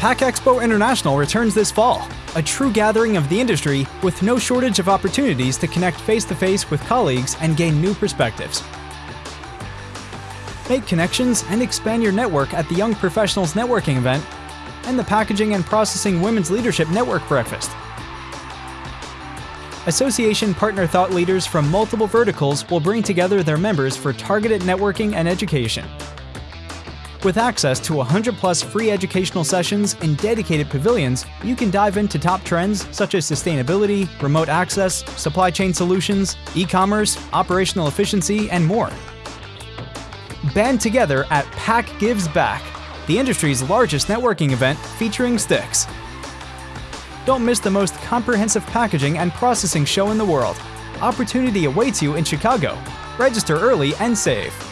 Pack Expo International returns this fall, a true gathering of the industry with no shortage of opportunities to connect face to face with colleagues and gain new perspectives. Make connections and expand your network at the Young Professionals Networking event and the Packaging and Processing Women's Leadership Network Breakfast. Association partner thought leaders from multiple verticals will bring together their members for targeted networking and education. With access to 100 plus free educational sessions in dedicated pavilions, you can dive into top trends such as sustainability, remote access, supply chain solutions, e commerce, operational efficiency, and more. Band together at Pack Gives Back, the industry's largest networking event featuring Styx. Don't miss the most comprehensive packaging and processing show in the world. Opportunity awaits you in Chicago. Register early and save.